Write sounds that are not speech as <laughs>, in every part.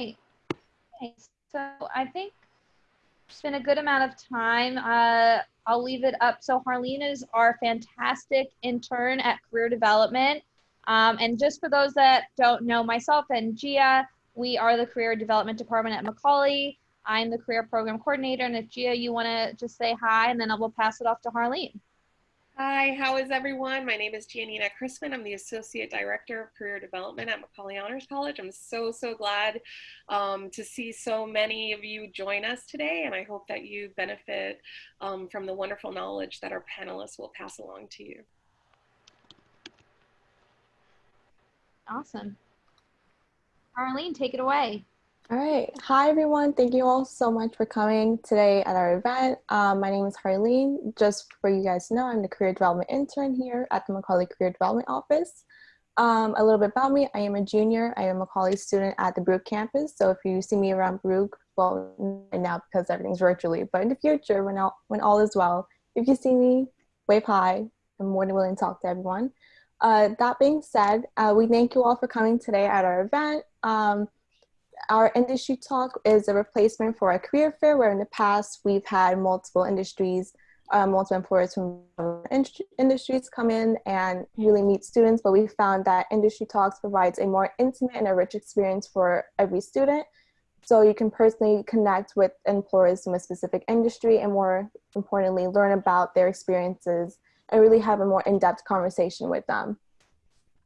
right. So I think it's been a good amount of time. Uh, I'll leave it up. So Harleen is our fantastic intern at career development. Um, and just for those that don't know myself and Gia, we are the career development department at Macaulay. I'm the career program coordinator. And if Gia, you want to just say hi, and then I will pass it off to Harleen. Hi, how is everyone? My name is Giannina Chrisman. I'm the Associate Director of Career Development at Macaulay Honors College. I'm so, so glad um, to see so many of you join us today, and I hope that you benefit um, from the wonderful knowledge that our panelists will pass along to you. Awesome. Harleen, take it away. All right. Hi, everyone. Thank you all so much for coming today at our event. Um, my name is Harleen. Just for you guys to know, I'm the Career Development Intern here at the Macaulay Career Development Office. Um, a little bit about me. I am a junior. I am a Macaulay student at the Baruch campus. So if you see me around Baruch, well, now because everything's virtually, but in the future, when all, when all is well, if you see me, wave hi. I'm more than willing to talk to everyone. Uh, that being said, uh, we thank you all for coming today at our event. Um, our industry talk is a replacement for a career fair where in the past we've had multiple industries, uh, multiple employers from industries come in and really meet students, but we found that industry talks provides a more intimate and a rich experience for every student. So you can personally connect with employers from a specific industry and more importantly, learn about their experiences and really have a more in-depth conversation with them.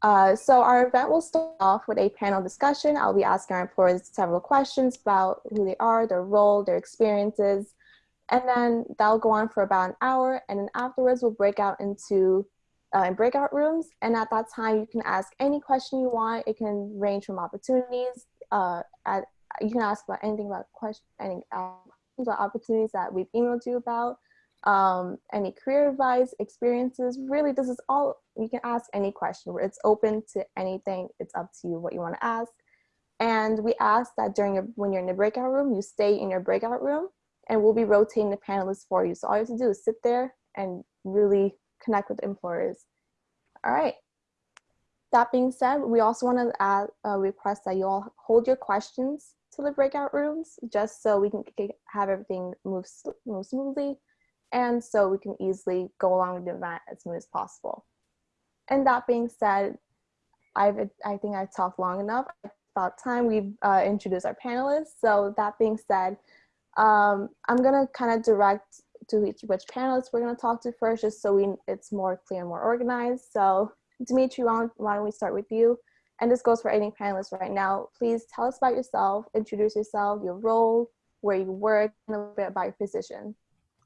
Uh, so our event will start off with a panel discussion. I'll be asking our employers several questions about who they are, their role, their experiences, and then that'll go on for about an hour. And then afterwards, we'll break out into uh, breakout rooms. And at that time, you can ask any question you want. It can range from opportunities. Uh, at, you can ask about anything about question, any uh, about opportunities that we've emailed you about um, any career advice, experiences. Really, this is all, you can ask any question. It's open to anything. It's up to you what you want to ask. And we ask that during your, when you're in the breakout room, you stay in your breakout room and we'll be rotating the panelists for you. So all you have to do is sit there and really connect with employers. All right. That being said, we also want to add, uh, request that you all hold your questions to the breakout rooms just so we can have everything move, move smoothly and so we can easily go along with the event as soon as possible. And that being said, I've, I think I've talked long enough. About time we've uh, introduced our panelists. So that being said, um, I'm gonna kind of direct to each which panelists we're gonna talk to first, just so we it's more clear and more organized. So Dimitri, why don't, why don't we start with you? And this goes for any panelists right now. Please tell us about yourself, introduce yourself, your role, where you work, and a little bit about your position.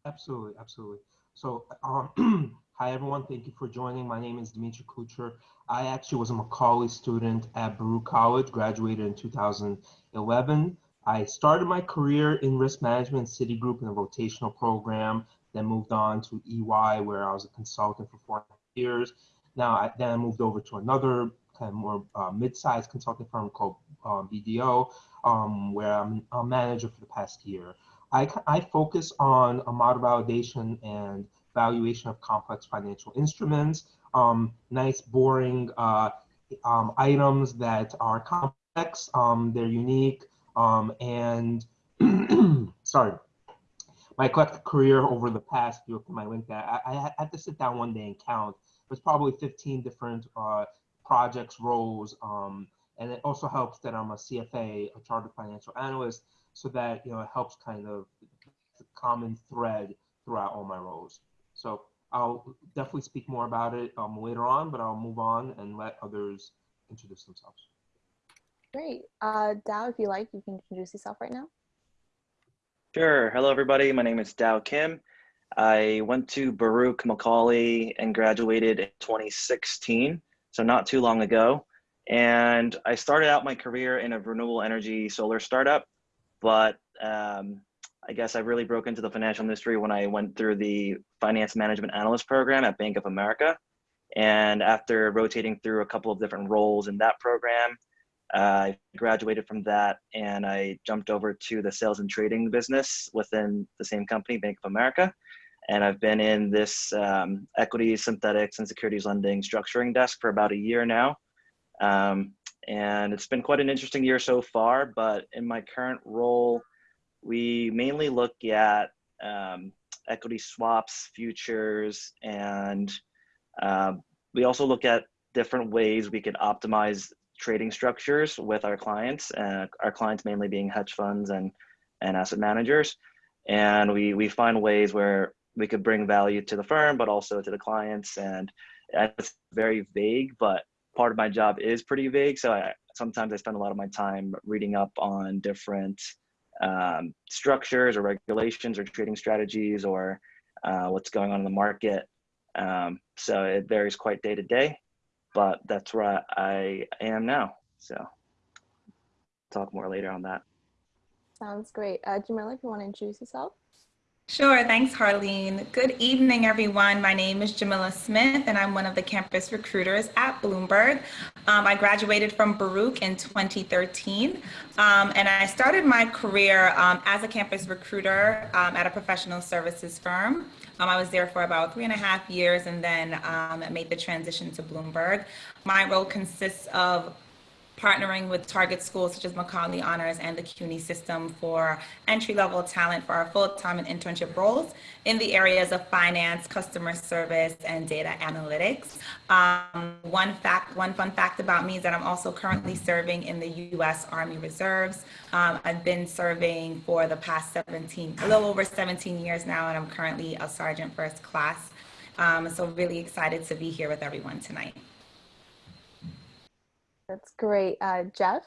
Absolutely, absolutely. So, um, <clears throat> hi everyone. Thank you for joining. My name is Dimitri Kucher. I actually was a Macaulay student at Baruch College, graduated in 2011. I started my career in risk management, Citigroup in a rotational program, then moved on to EY where I was a consultant for four years. Now, I, then I moved over to another kind of more uh, mid-sized consulting firm called um, BDO, um, where I'm a manager for the past year. I, I focus on a model validation and valuation of complex financial instruments, um, nice boring uh, um, items that are complex, um, they're unique, um, and <clears throat> sorry, my eclectic career over the past, you look at my LinkedIn, I, I, had to sit down one day and count. There's probably 15 different uh, projects, roles, um, and it also helps that I'm a CFA, a chartered financial analyst, so that you know it helps kind of the common thread throughout all my roles. So I'll definitely speak more about it um, later on, but I'll move on and let others introduce themselves. Great. Uh, Dow, if you like, you can introduce yourself right now. Sure. Hello, everybody. My name is Dow Kim. I went to Baruch Macaulay and graduated in 2016, so not too long ago. And I started out my career in a renewable energy solar startup but um, I guess I really broke into the financial industry when I went through the finance management analyst program at Bank of America. And after rotating through a couple of different roles in that program, uh, I graduated from that and I jumped over to the sales and trading business within the same company, Bank of America. And I've been in this um, equity, synthetics, and securities lending structuring desk for about a year now. Um, and it's been quite an interesting year so far. But in my current role, we mainly look at um, equity swaps, futures, and um, we also look at different ways we could optimize trading structures with our clients. Uh, our clients mainly being hedge funds and and asset managers, and we we find ways where we could bring value to the firm, but also to the clients. And it's very vague, but part of my job is pretty vague. So I, sometimes I spend a lot of my time reading up on different um, structures or regulations or trading strategies or uh, what's going on in the market. Um, so it varies quite day to day, but that's where I am now. So talk more later on that. Sounds great. Uh, Jamila, if you want to introduce yourself. Sure, thanks Harleen. Good evening everyone. My name is Jamila Smith and I'm one of the campus recruiters at Bloomberg. Um, I graduated from Baruch in 2013 um, and I started my career um, as a campus recruiter um, at a professional services firm. Um, I was there for about three and a half years and then um, made the transition to Bloomberg. My role consists of partnering with target schools such as Macaulay Honors and the CUNY system for entry-level talent for our full-time and internship roles in the areas of finance, customer service, and data analytics. Um, one fact, one fun fact about me is that I'm also currently serving in the U.S. Army Reserves. Um, I've been serving for the past 17, a little over 17 years now, and I'm currently a sergeant first class. Um, so really excited to be here with everyone tonight. That's great. Uh, Jeff,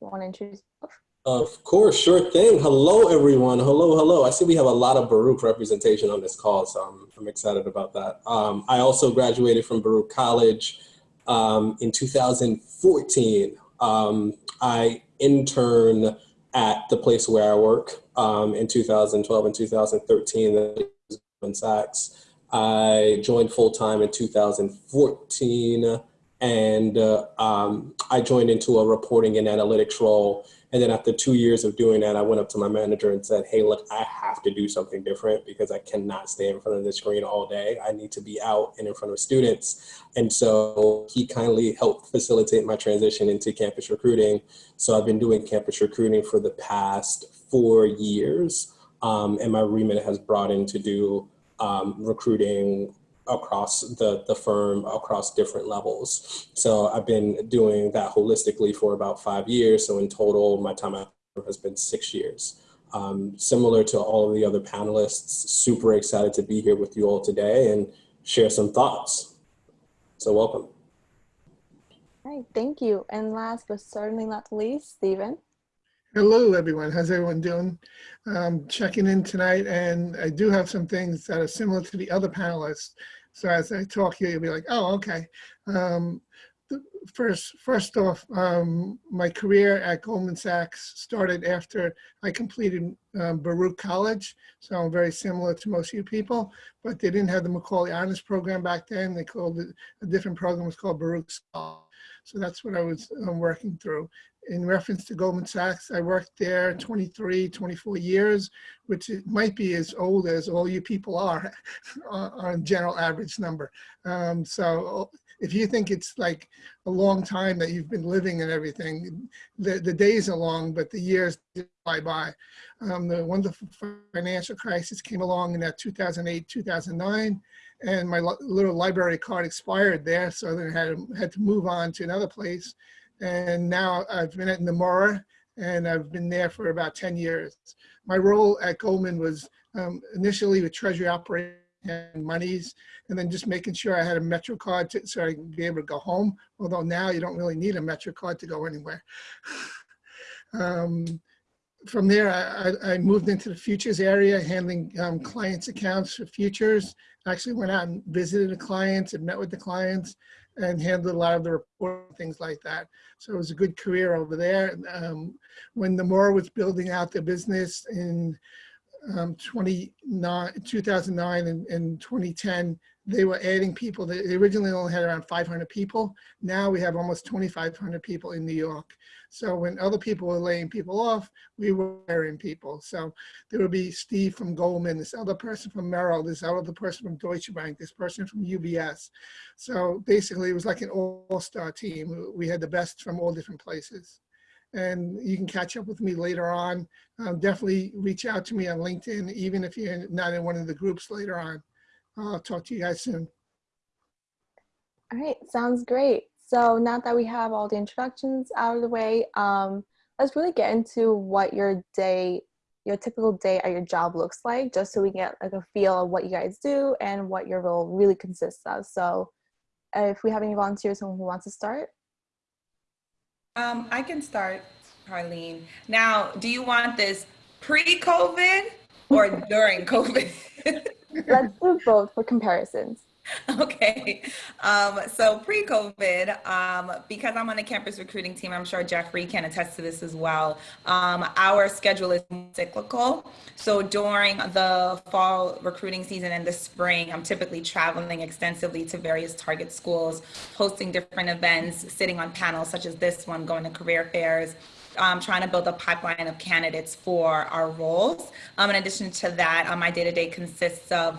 you want to introduce yourself? Of course, sure thing. Hello, everyone. Hello, hello. I see we have a lot of Baruch representation on this call, so I'm, I'm excited about that. Um, I also graduated from Baruch College um, in 2014. Um, I interned at the place where I work um, in 2012 and 2013, Goldman Sachs. I joined full time in 2014 and uh, um, I joined into a reporting and analytics role. And then after two years of doing that, I went up to my manager and said, hey, look, I have to do something different because I cannot stay in front of the screen all day. I need to be out and in front of students. And so he kindly helped facilitate my transition into campus recruiting. So I've been doing campus recruiting for the past four years. Um, and my remit has brought in to do um, recruiting across the, the firm across different levels. So I've been doing that holistically for about five years. So in total, my time at has been six years. Um, similar to all of the other panelists, super excited to be here with you all today and share some thoughts. So welcome. All right, thank you. And last but certainly not least, Stephen. Hello, everyone. How's everyone doing? Um, checking in tonight, and I do have some things that are similar to the other panelists. So as I talk here, you'll be like, oh, okay. Um, first, first off, um, my career at Goldman Sachs started after I completed um, Baruch College. So I'm very similar to most of you people, but they didn't have the Macaulay Honors Program back then. They called it a different program. Was called Baruch Scholar. So that's what I was um, working through. In reference to Goldman Sachs, I worked there 23, 24 years, which might be as old as all you people are <laughs> on general average number. Um, so if you think it's like a long time that you've been living and everything, the, the days are long, but the years fly by. Um, the wonderful financial crisis came along in that 2008, 2009 and my little library card expired there, so then I had to, had to move on to another place. And now I've been at Nomura and I've been there for about 10 years. My role at Goldman was um, initially with treasury operations and monies, and then just making sure I had a Metro card to, so I could be able to go home. Although now you don't really need a Metro card to go anywhere. <laughs> um, from there, I, I, moved into the futures area, handling um, clients' accounts for futures actually went out and visited the clients and met with the clients and handled a lot of the report things like that. So it was a good career over there. Um, when Nomura was building out the business in um, 2009 and, and 2010, they were adding people. They originally only had around 500 people. Now we have almost 2,500 people in New York. So when other people were laying people off, we were hiring people. So there would be Steve from Goldman, this other person from Merrill, this other person from Deutsche Bank, this person from UBS. So basically it was like an all-star team. We had the best from all different places. And you can catch up with me later on. Um, definitely reach out to me on LinkedIn, even if you're not in one of the groups later on. I'll talk to you guys soon. All right, sounds great. So now that we have all the introductions out of the way, um, let's really get into what your day, your typical day at your job looks like, just so we get like a feel of what you guys do and what your role really consists of. So if we have any volunteers, who wants to start. Um, I can start, Harleen. Now, do you want this pre-COVID or during COVID? Let's do both for comparisons. <laughs> Okay. Um, so pre-COVID, um, because I'm on the campus recruiting team, I'm sure Jeffrey can attest to this as well. Um, our schedule is cyclical. So during the fall recruiting season and the spring, I'm typically traveling extensively to various target schools, hosting different events, sitting on panels such as this one, going to career fairs, um, trying to build a pipeline of candidates for our roles. Um, in addition to that, um, my day-to-day consists of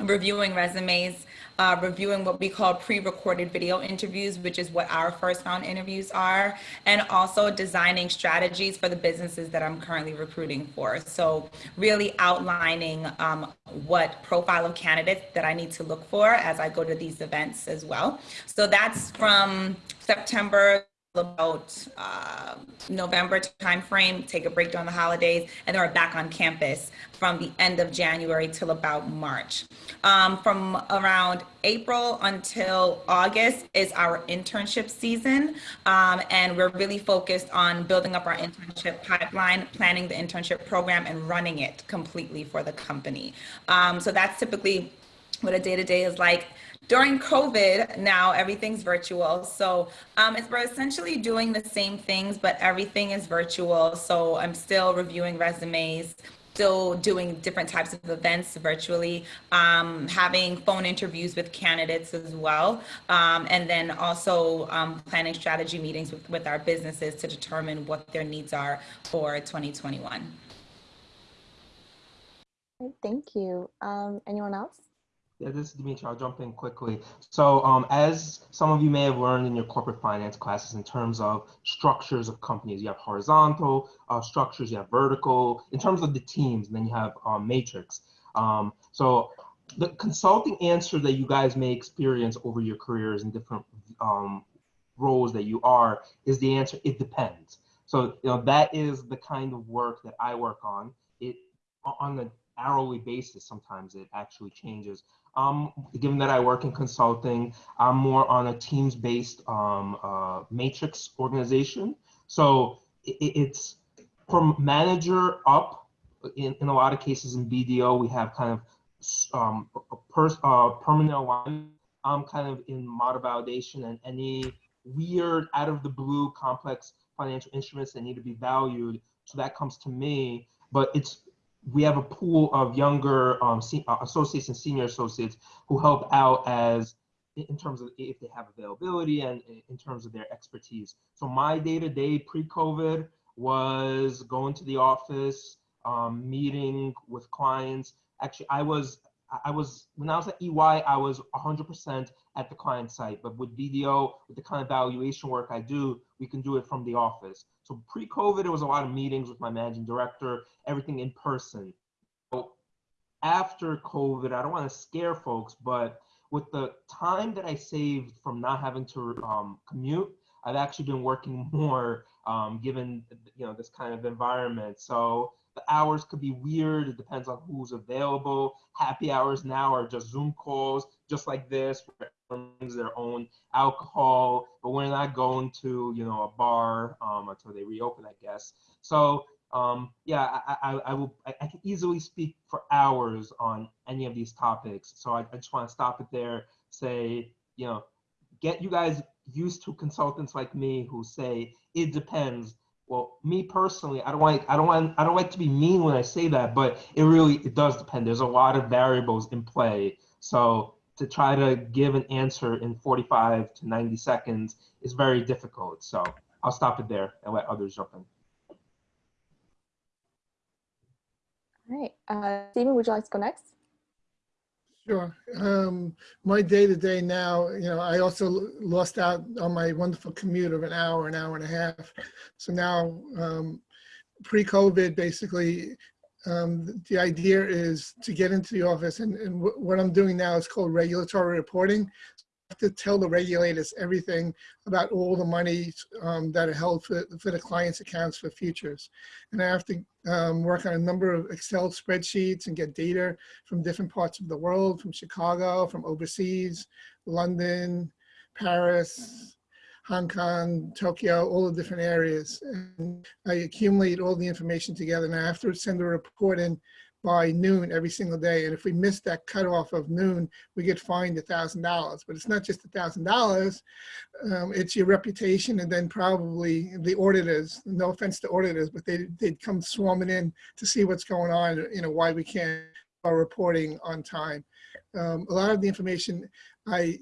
reviewing resumes, uh, reviewing what we call pre-recorded video interviews, which is what our first round interviews are, and also designing strategies for the businesses that I'm currently recruiting for. So really outlining um, what profile of candidates that I need to look for as I go to these events as well. So that's from September about uh, November timeframe, take a break during the holidays, and then we're back on campus from the end of January till about March. Um, from around April until August is our internship season, um, and we're really focused on building up our internship pipeline, planning the internship program, and running it completely for the company. Um, so that's typically what a day-to-day -day is like during COVID, now everything's virtual. So um, it's, we're essentially doing the same things, but everything is virtual. So I'm still reviewing resumes, still doing different types of events virtually, um, having phone interviews with candidates as well, um, and then also um, planning strategy meetings with, with our businesses to determine what their needs are for 2021. Thank you. Um, anyone else? Yeah, this is Dimitri. I'll jump in quickly. So um, as some of you may have learned in your corporate finance classes in terms of structures of companies, you have horizontal uh, structures, you have vertical, in terms of the teams, and then you have um, matrix. Um, so the consulting answer that you guys may experience over your careers in different um, roles that you are is the answer, it depends. So you know that is the kind of work that I work on. It on an hourly basis, sometimes it actually changes um, given that I work in consulting, I'm more on a teams-based um, uh, matrix organization. So it, it's from manager up. In, in a lot of cases in BDO, we have kind of um, per, uh, permanent alignment. I'm kind of in model validation and any weird, out of the blue, complex financial instruments that need to be valued. So that comes to me, but it's we have a pool of younger um, uh, associates and senior associates who help out as in terms of if they have availability and in terms of their expertise. So my day-to-day pre-COVID was going to the office, um, meeting with clients. Actually, I was I was when I was at EY, I was 100% at the client site. But with BDO, with the kind of valuation work I do, we can do it from the office. So pre-COVID, it was a lot of meetings with my managing director, everything in person. So after COVID, I don't want to scare folks, but with the time that I saved from not having to um, commute, I've actually been working <laughs> more um, given you know this kind of environment. So the hours could be weird. It depends on who's available. Happy hours now are just Zoom calls, just like this, brings their own alcohol, but we're not going to, you know, a bar um, until they reopen, I guess. So um, yeah, I, I, I will, I, I, can easily speak for hours on any of these topics. So I, I just want to stop it there, say, you know, get you guys used to consultants like me who say it depends well me personally i don't like i don't want i don't like to be mean when i say that but it really it does depend there's a lot of variables in play so to try to give an answer in 45 to 90 seconds is very difficult. So I'll stop it there and let others jump in. All right, uh, Stephen, would you like to go next? Sure. Um, my day to day now, you know, I also lost out on my wonderful commute of an hour, an hour and a half. So now, um, pre-COVID, basically, um, the idea is to get into the office and, and what I'm doing now is called regulatory reporting. To tell the regulators everything about all the money um, that are held for, for the client's accounts for futures. And I have to um, work on a number of Excel spreadsheets and get data from different parts of the world, from Chicago, from overseas, London, Paris, Hong Kong, Tokyo, all the different areas. And I accumulate all the information together and I have to send a report in by noon every single day. And if we miss that cutoff of noon, we get fined a thousand dollars. But it's not just a thousand dollars, um, it's your reputation and then probably the auditors, no offense to auditors, but they, they'd come swarming in to see what's going on, you know, why we can't are reporting on time. Um, a lot of the information I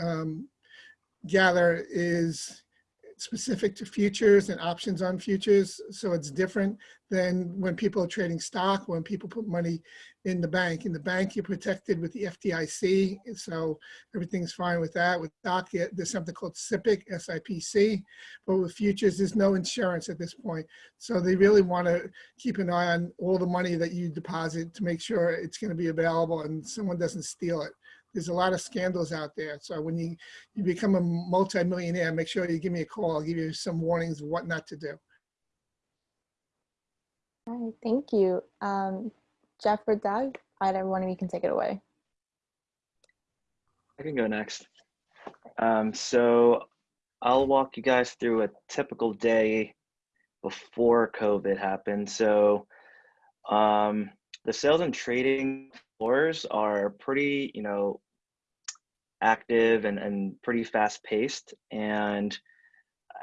um, gather is specific to futures and options on futures. So it's different than when people are trading stock, when people put money in the bank. In the bank, you're protected with the FDIC. So everything's fine with that. With stock, there's something called SIPC, S-I-P-C. But with futures, there's no insurance at this point. So they really want to keep an eye on all the money that you deposit to make sure it's going to be available and someone doesn't steal it. There's a lot of scandals out there. So when you, you become a multimillionaire, make sure you give me a call. I'll give you some warnings of what not to do. All right, thank you. Um, Jeff or Doug, either one of you can take it away. I can go next. Um, so I'll walk you guys through a typical day before COVID happened. So um, the sales and trading floors are pretty, you know, active and, and pretty fast paced. And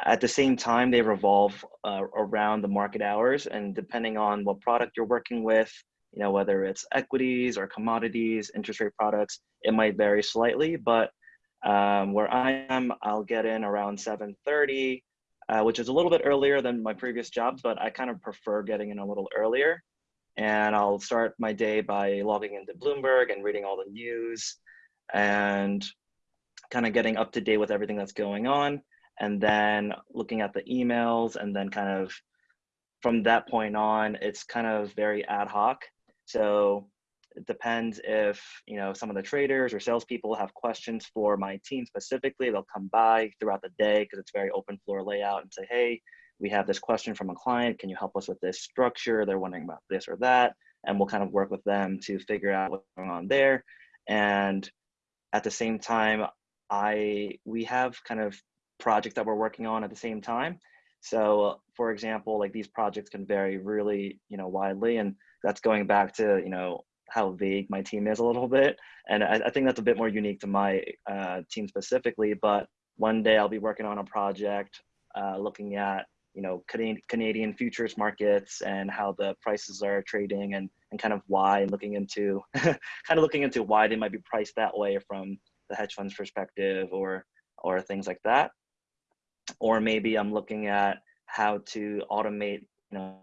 at the same time, they revolve uh, around the market hours. And depending on what product you're working with, you know, whether it's equities or commodities, interest rate products, it might vary slightly. But um, where I am, I'll get in around 7:30, uh, which is a little bit earlier than my previous jobs, but I kind of prefer getting in a little earlier. And I'll start my day by logging into Bloomberg and reading all the news and kind of getting up to date with everything that's going on. And then looking at the emails and then kind of from that point on, it's kind of very ad hoc. So it depends if you know some of the traders or salespeople have questions for my team specifically. They'll come by throughout the day because it's very open floor layout and say, "Hey, we have this question from a client. Can you help us with this structure? They're wondering about this or that." And we'll kind of work with them to figure out what's going on there. And at the same time, I we have kind of projects that we're working on at the same time. So, for example, like these projects can vary really, you know, widely, and that's going back to you know how vague my team is a little bit. And I, I think that's a bit more unique to my uh, team specifically. But one day I'll be working on a project uh, looking at, you know, Canadian, futures markets and how the prices are trading and, and kind of why and looking into, <laughs> kind of looking into why they might be priced that way from the hedge fund's perspective or, or things like that. Or maybe I'm looking at how to automate, you know,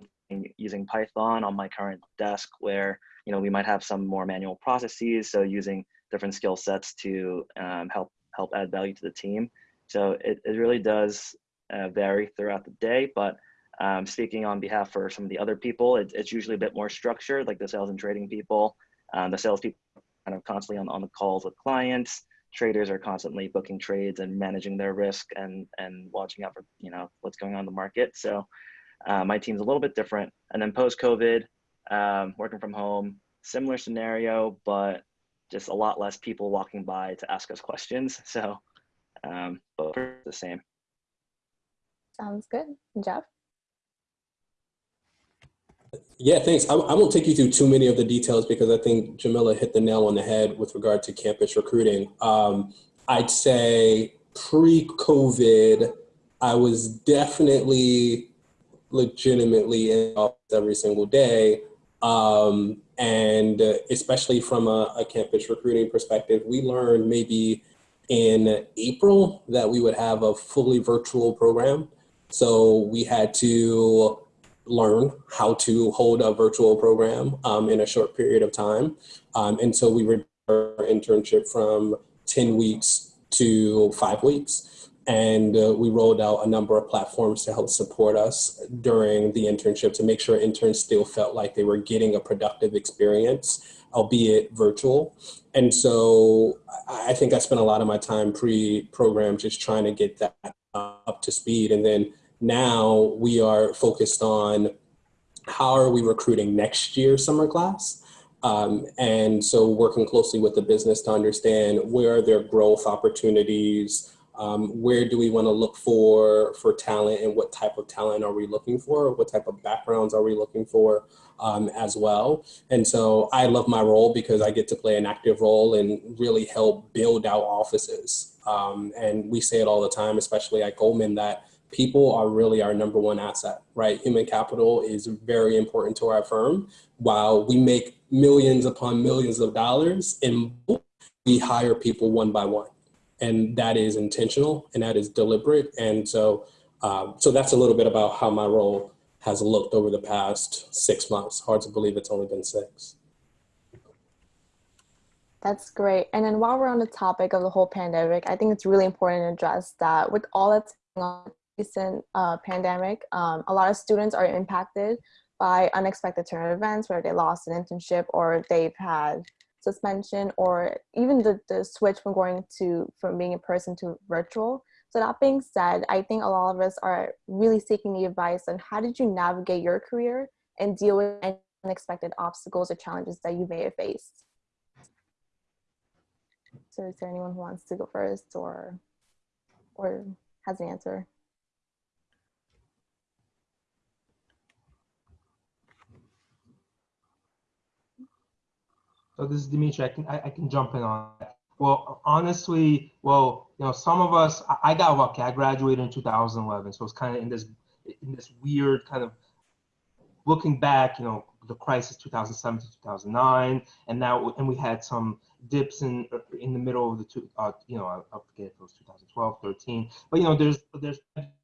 using Python on my current desk where you know we might have some more manual processes so using different skill sets to um, help help add value to the team so it, it really does uh, vary throughout the day but um, speaking on behalf for some of the other people it, it's usually a bit more structured like the sales and trading people um, the sales people kind of constantly on, on the calls with clients traders are constantly booking trades and managing their risk and and watching out for you know what's going on in the market so uh, my team's a little bit different and then post covid um, working from home, similar scenario, but just a lot less people walking by to ask us questions. <laughs> So, um, the same. Sounds good. Jeff? Yeah, thanks. I, I won't take you through too many of the details because I think Jamila hit the nail on the head with regard to campus recruiting. Um, I'd say pre-COVID, I was definitely legitimately in office every single day. Um, and uh, especially from a, a campus recruiting perspective, we learned maybe in April that we would have a fully virtual program. So we had to learn how to hold a virtual program um, in a short period of time. Um, and so we reduced our internship from 10 weeks to five weeks. And uh, we rolled out a number of platforms to help support us during the internship to make sure interns still felt like they were getting a productive experience, albeit virtual. And so I think I spent a lot of my time pre-program just trying to get that up to speed. And then now we are focused on how are we recruiting next year's summer class? Um, and so working closely with the business to understand where are their growth opportunities, um, where do we want to look for for talent and what type of talent are we looking for? What type of backgrounds are we looking for um, as well? And so I love my role because I get to play an active role and really help build out offices. Um, and we say it all the time, especially at Goldman, that people are really our number one asset, right? Human capital is very important to our firm. While we make millions upon millions of dollars in we hire people one by one. And that is intentional and that is deliberate. And so, um, so that's a little bit about how my role has looked over the past six months. Hard to believe it's only been six. That's great. And then while we're on the topic of the whole pandemic, I think it's really important to address that with all that's going on recent uh, pandemic, um, a lot of students are impacted by unexpected turn of events where they lost an internship or they've had suspension or even the, the switch from going to from being in person to virtual. So that being said, I think a lot of us are really seeking the advice on how did you navigate your career and deal with any unexpected obstacles or challenges that you may have faced. So is there anyone who wants to go first or or has an answer? So this is Dimitri. I can I, I can jump in on that. Well, honestly, well, you know, some of us I, I got lucky. I graduated in 2011, so it's kind of in this in this weird kind of looking back. You know, the crisis 2007 to 2009, and now and we had some dips in in the middle of the two. Uh, you know, I, I forget if it was 2012, 13, but you know, there's there's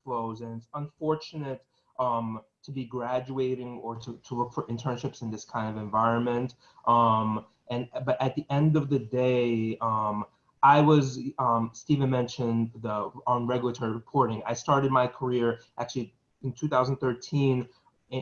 flows, and it's unfortunate um, to be graduating or to, to look for internships in this kind of environment. Um, and but at the end of the day, um, I was um, Stephen mentioned the on regulatory reporting. I started my career actually in 2013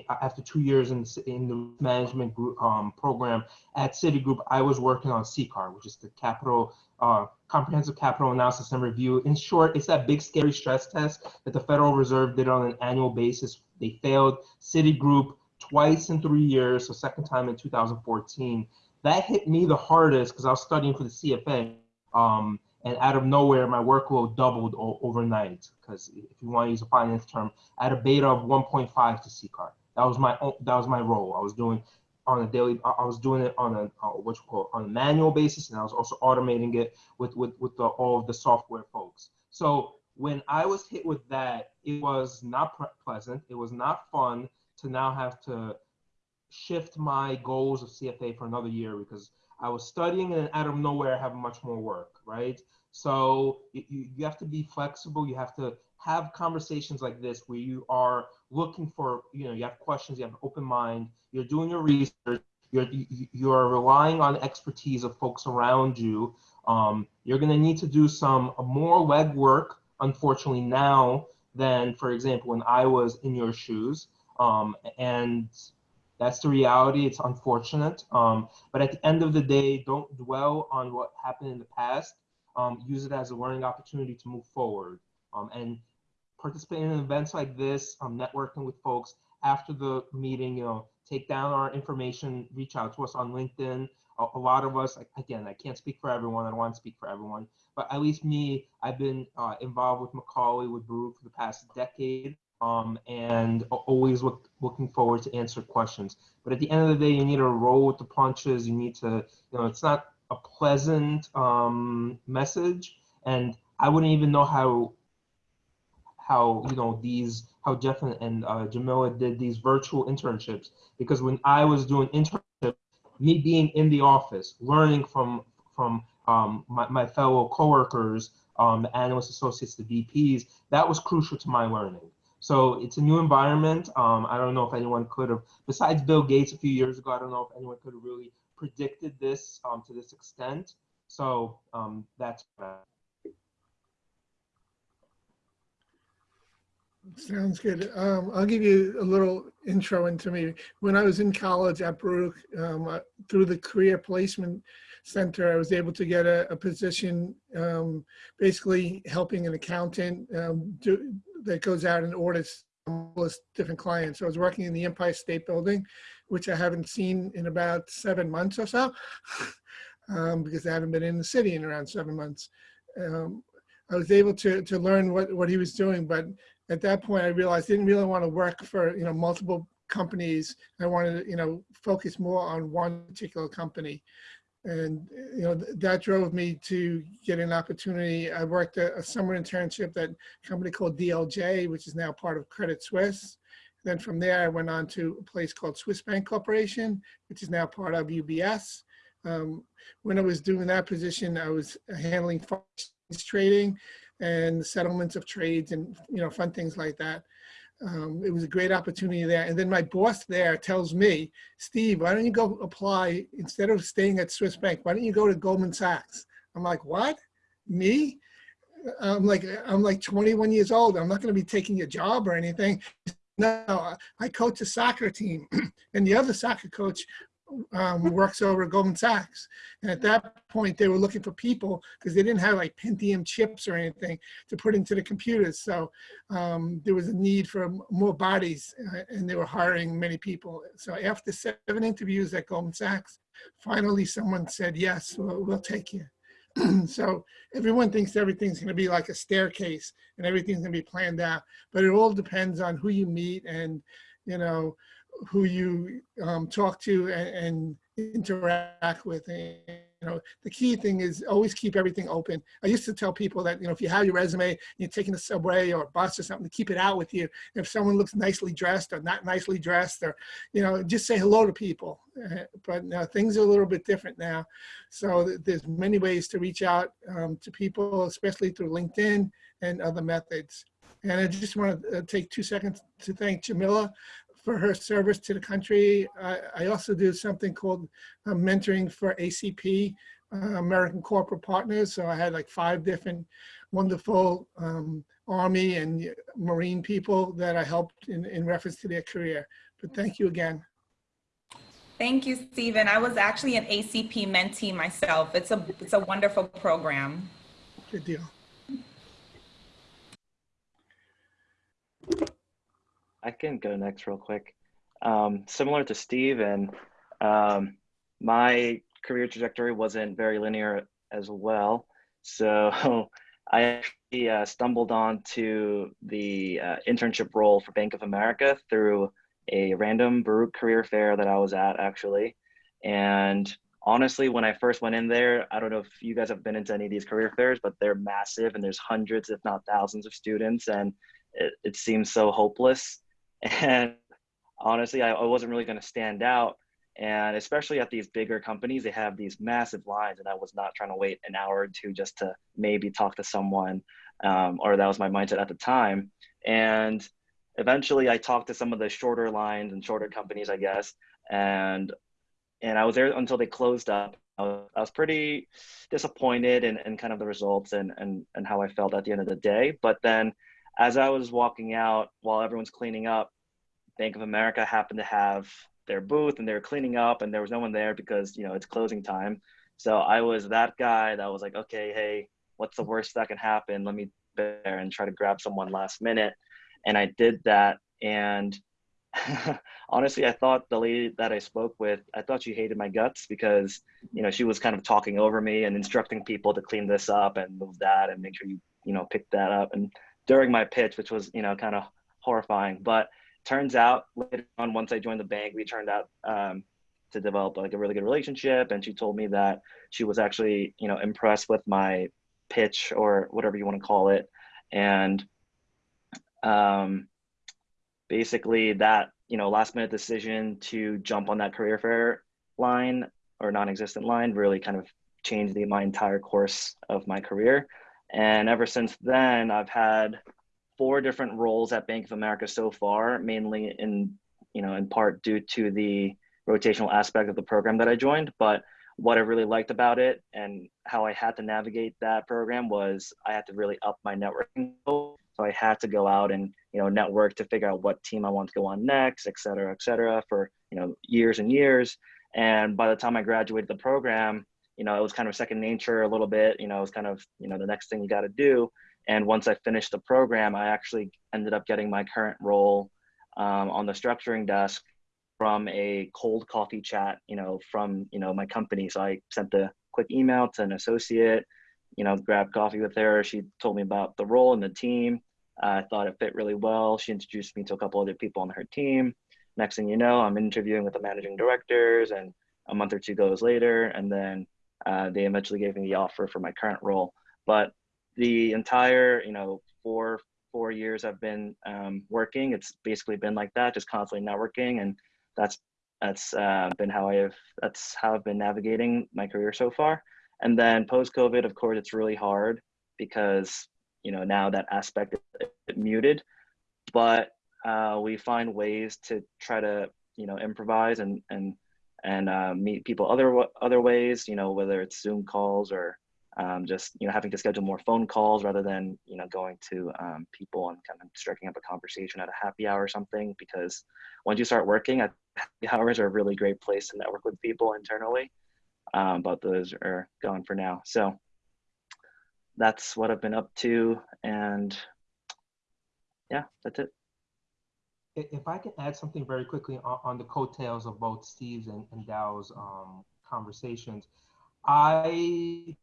after two years in, in the management group um, program at Citigroup, I was working on CCAR, which is the capital uh, comprehensive capital analysis and review. In short, it's that big scary stress test that the Federal Reserve did on an annual basis. They failed Citigroup twice in three years, so second time in 2014 that hit me the hardest because I was studying for the CFA. Um, and out of nowhere, my workload doubled overnight. Because if you want to use a finance term, I had a beta of 1.5 to CCAR. That was my that was my role. I was doing on a daily. I was doing it on a uh, what you call on a manual basis, and I was also automating it with with with the, all of the software folks. So when I was hit with that, it was not pleasant. It was not fun to now have to shift my goals of CFA for another year because I was studying and out of nowhere I have much more work, right? So you, you have to be flexible. You have to have conversations like this where you are looking for, you know, you have questions, you have an open mind, you're doing your research, you're, you're relying on expertise of folks around you. Um, you're going to need to do some more legwork, unfortunately, now than, for example, when I was in your shoes. Um, and that's the reality. It's unfortunate. Um, but at the end of the day, don't dwell on what happened in the past. Um, use it as a learning opportunity to move forward. Um, and participate in events like this, um, networking with folks after the meeting, you know, take down our information, reach out to us on LinkedIn. A, a lot of us, again, I can't speak for everyone. I don't want to speak for everyone, but at least me, I've been uh, involved with Macaulay, with Baruch for the past decade um, and always look, looking forward to answer questions. But at the end of the day, you need to roll with the punches. You need to, you know, it's not a pleasant um, message, and I wouldn't even know how, how you know these, how Jeff and, and uh, Jamila did these virtual internships because when I was doing internships, me being in the office, learning from from um, my, my fellow coworkers, um, the analyst associates, the VPs, that was crucial to my learning. So it's a new environment. Um, I don't know if anyone could have, besides Bill Gates a few years ago, I don't know if anyone could have really predicted this um, to this extent. So um, that's Sounds good. Um, I'll give you a little intro into me. When I was in college at Baruch, um, through the Career Placement Center, I was able to get a, a position um, basically helping an accountant um, do, that goes out and audits different clients. So I was working in the Empire State Building, which I haven't seen in about seven months or so, <laughs> um, because I haven't been in the city in around seven months. Um, I was able to to learn what what he was doing, but at that point I realized I didn't really want to work for you know multiple companies. I wanted to you know focus more on one particular company, and you know that drove me to get an opportunity. I worked a, a summer internship at a company called DLJ, which is now part of Credit Suisse. Then from there, I went on to a place called Swiss Bank Corporation, which is now part of UBS. Um, when I was doing that position, I was handling trading and settlements of trades and you know fun things like that. Um, it was a great opportunity there. And then my boss there tells me, Steve, why don't you go apply instead of staying at Swiss Bank? Why don't you go to Goldman Sachs? I'm like, what? Me? I'm like, I'm like 21 years old. I'm not going to be taking a job or anything. No, I coach a soccer team, <clears throat> and the other soccer coach um, works over Goldman Sachs. And at that point, they were looking for people because they didn't have like Pentium chips or anything to put into the computers. So um, there was a need for more bodies uh, and they were hiring many people. So after seven interviews at Goldman Sachs, finally someone said, yes, we'll, we'll take you. <clears throat> so everyone thinks everything's going to be like a staircase and everything's going to be planned out, but it all depends on who you meet and, you know, who you um, talk to and, and, interact with. And, you know, the key thing is always keep everything open. I used to tell people that, you know, if you have your resume, you're taking the subway or bus or something, to keep it out with you. If someone looks nicely dressed or not nicely dressed or, you know, just say hello to people. <laughs> But now things are a little bit different now. So there's many ways to reach out um, to people, especially through LinkedIn and other methods. And I just want to uh, take two seconds to thank Jamila for her service to the country. I, I also do something called uh, mentoring for ACP, uh, American Corporate Partners. So I had like five different wonderful um, Army and Marine people that I helped in, in reference to their career. But thank you again. Thank you, Stephen. I was actually an ACP mentee myself. It's a, it's a wonderful program. Good deal. I can go next real quick. Um, similar to Steve and um, my career trajectory wasn't very linear as well. So <laughs> I actually uh, stumbled onto the uh, internship role for Bank of America through a random Baruch career fair that I was at actually. And honestly, when I first went in there, I don't know if you guys have been into any of these career fairs, but they're massive and there's hundreds, if not thousands of students. And it, it seems so hopeless. And honestly, I, I wasn't really going to stand out. And especially at these bigger companies, they have these massive lines, and I was not trying to wait an hour or two just to maybe talk to someone, um, or that was my mindset at the time. And eventually, I talked to some of the shorter lines and shorter companies, I guess, and and I was there until they closed up. I was, I was pretty disappointed in, in kind of the results and, and and how I felt at the end of the day. But then as I was walking out while everyone's cleaning up, Bank of America happened to have their booth and they were cleaning up and there was no one there because, you know, it's closing time. So I was that guy that was like, okay, hey, what's the worst that can happen? Let me there and try to grab someone last minute. And I did that. And <laughs> honestly, I thought the lady that I spoke with, I thought she hated my guts because, you know, she was kind of talking over me and instructing people to clean this up and move that and make sure you, you know, pick that up. And during my pitch, which was, you know, kind of horrifying. But turns out later on, once I joined the bank, we turned out um, to develop like a really good relationship. And she told me that she was actually, you know, impressed with my pitch or whatever you want to call it. And um, basically that, you know, last minute decision to jump on that career fair line or non-existent line really kind of changed the, my entire course of my career. And ever since then, I've had four different roles at Bank of America so far, mainly in, you know, in part due to the rotational aspect of the program that I joined. But what I really liked about it and how I had to navigate that program was I had to really up my networking. So I had to go out and you know network to figure out what team I want to go on next, et cetera, et cetera, for you know years and years. And by the time I graduated the program, you know it was kind of second nature a little bit. You know it was kind of you know the next thing you got to do. And once I finished the program, I actually ended up getting my current role um, on the structuring desk from a cold coffee chat, you know, from, you know, my company. So I sent a quick email to an associate, you know, grabbed coffee with her. She told me about the role and the team. I thought it fit really well. She introduced me to a couple other people on her team. Next thing you know, I'm interviewing with the managing directors, and a month or two goes later, and then uh, they eventually gave me the offer for my current role. But the entire, you know, four four years I've been um, working, it's basically been like that, just constantly networking and that's that's uh, been how I've that's how I've been navigating my career so far. And then post COVID, of course, it's really hard because you know now that aspect is muted, but uh, we find ways to try to you know improvise and and and uh, meet people other other ways. You know whether it's Zoom calls or um, just you know having to schedule more phone calls rather than you know going to um, people and kind of striking up a conversation at a happy hour or something because once you start working happy <laughs> hours are a really great place to network with people internally um, but those are gone for now so that's what i've been up to and yeah that's it if i can add something very quickly on, on the coattails of both steve's and, and dow's um, conversations i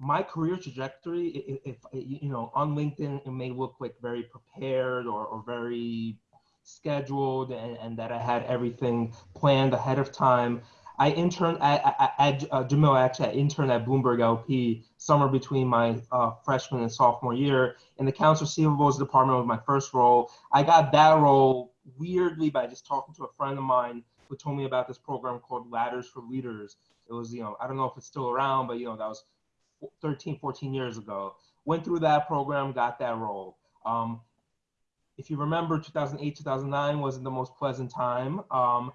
my career trajectory, if, if, you know, on LinkedIn, it may look like very prepared or, or very scheduled and, and that I had everything planned ahead of time. I interned at, at, at uh, Jamil actually I interned at Bloomberg LP summer between my uh, freshman and sophomore year in the accounts receivables department was my first role. I got that role weirdly by just talking to a friend of mine who told me about this program called Ladders for Leaders. It was, you know, I don't know if it's still around, but you know, that was 13, 14 years ago. Went through that program, got that role. Um, if you remember, 2008, 2009 wasn't the most pleasant time. Um,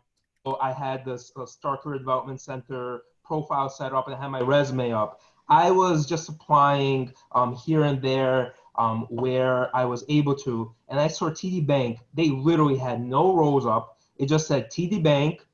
I had this uh, Starr Career Development Center profile set up and I had my resume up. I was just applying um, here and there um, where I was able to. And I saw TD Bank, they literally had no roles up. It just said TD Bank.